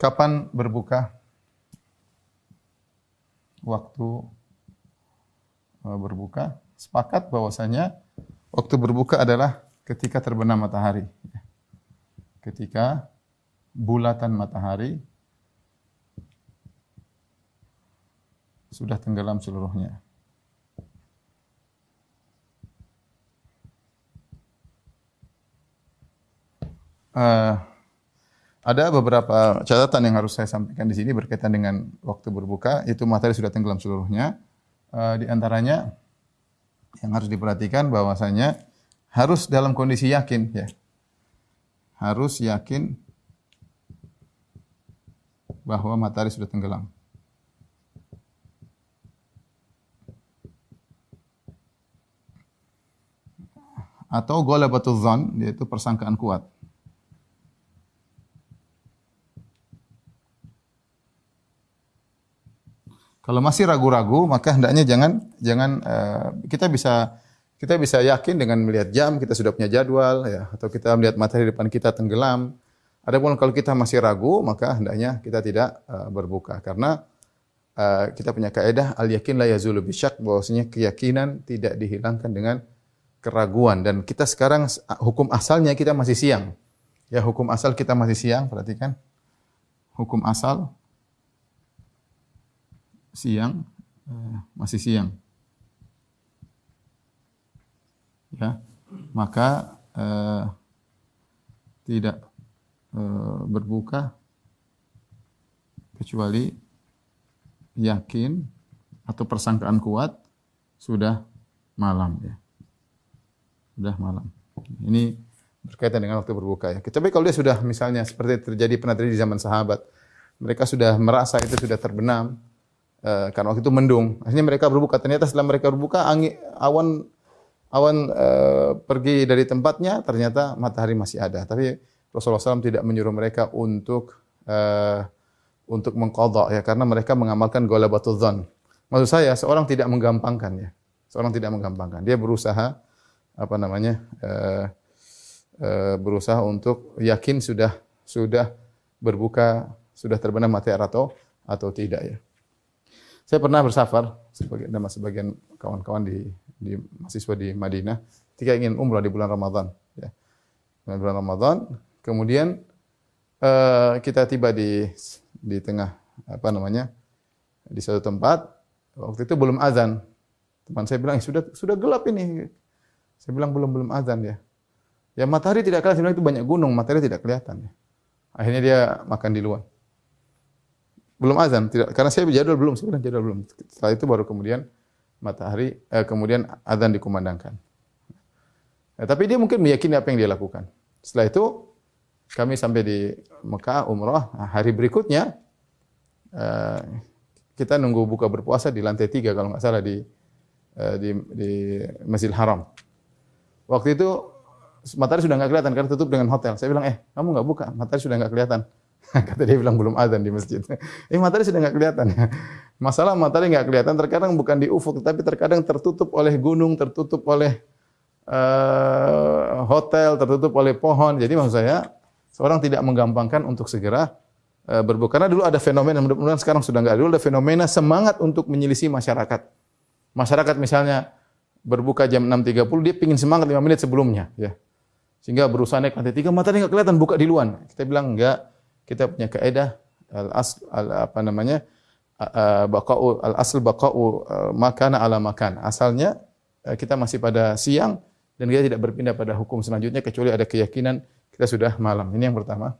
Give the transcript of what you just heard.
Kapan berbuka? Waktu eh, berbuka. Sepakat bahwasanya waktu berbuka adalah ketika terbenam matahari. Ketika bulatan matahari sudah tenggelam seluruhnya. Uh, ada beberapa catatan yang harus saya sampaikan di sini berkaitan dengan waktu berbuka. Itu matahari sudah tenggelam seluruhnya. Uh, di antaranya yang harus diperhatikan bahwasanya harus dalam kondisi yakin ya. Harus yakin bahwa matahari sudah tenggelam. Atau ghalabatul dzan yaitu persangkaan kuat. Kalau masih ragu-ragu, maka hendaknya jangan jangan uh, kita bisa kita bisa yakin dengan melihat jam, kita sudah punya jadwal ya, atau kita melihat materi depan kita tenggelam. Adapun kalau kita masih ragu, maka hendaknya kita tidak uh, berbuka karena uh, kita punya kaidah al yakin la yazulu bisyak bahwasanya keyakinan tidak dihilangkan dengan keraguan dan kita sekarang hukum asalnya kita masih siang. Ya, hukum asal kita masih siang, perhatikan. Hukum asal siang, eh, masih siang. Ya, maka eh, tidak eh, berbuka kecuali yakin atau persangkaan kuat sudah malam ya. Sudah malam. Ini berkaitan dengan waktu berbuka ya. Tapi kalau dia sudah misalnya seperti terjadi pernah terjadi di zaman sahabat, mereka sudah merasa itu sudah terbenam, Uh, karena waktu itu mendung. Akhirnya mereka berbuka. Ternyata setelah mereka berbuka, angin, awan awan uh, pergi dari tempatnya. Ternyata matahari masih ada. Tapi Rasulullah SAW tidak menyuruh mereka untuk uh, untuk mengkodok ya, karena mereka mengamalkan golabatul dzan. Maksud saya, seorang tidak menggampangkan ya. Seorang tidak menggampangkan. Dia berusaha apa namanya? Uh, uh, berusaha untuk yakin sudah sudah berbuka, sudah terbenam matahari atau atau tidak ya. Saya pernah bersafar sebagai nama sebagian kawan-kawan di, di mahasiswa di Madinah ketika ingin umrah di bulan Ramadan. Ya. Di bulan Ramadan, kemudian uh, kita tiba di di tengah apa namanya di suatu tempat. Waktu itu belum azan. Teman saya bilang sudah sudah gelap ini. Saya bilang belum belum azan ya. Ya matahari tidak kelihatan, itu banyak gunung, matahari tidak kelihatan. Ya. Akhirnya dia makan di luar. Belum azan, tidak karena saya jadwal belum, saya bilang jadwal belum. Setelah itu baru kemudian matahari eh, kemudian azan dikumandangkan. Ya, tapi dia mungkin meyakini apa yang dia lakukan. Setelah itu kami sampai di Mekah umrah nah, hari berikutnya eh, kita nunggu buka berpuasa di lantai tiga kalau nggak salah di eh, di, di Masjidil Haram. Waktu itu matahari sudah nggak kelihatan karena tutup dengan hotel. Saya bilang, eh kamu nggak buka, matahari sudah nggak kelihatan. Kata dia bilang belum azan di masjid. Eh matahari sudah nggak kelihatan. Masalah matahari nggak kelihatan terkadang bukan di ufuk, tapi terkadang tertutup oleh gunung, tertutup oleh uh, hotel, tertutup oleh pohon. Jadi maksud saya seorang tidak menggampangkan untuk segera uh, berbuka. Karena dulu ada fenomena, mudah-mudahan sekarang sudah nggak. Dulu ada fenomena semangat untuk menyelisih masyarakat. Masyarakat misalnya berbuka jam 6.30, dia pingin semangat 5 menit sebelumnya. ya Sehingga berusaha naik lantai 3, matahari nggak kelihatan, buka di luar. Kita bilang enggak, kita punya kaidah al asl al, apa namanya baqa'u al asl baqa'u makana ala makan. Asalnya kita masih pada siang dan kita tidak berpindah pada hukum selanjutnya kecuali ada keyakinan kita sudah malam. Ini yang pertama.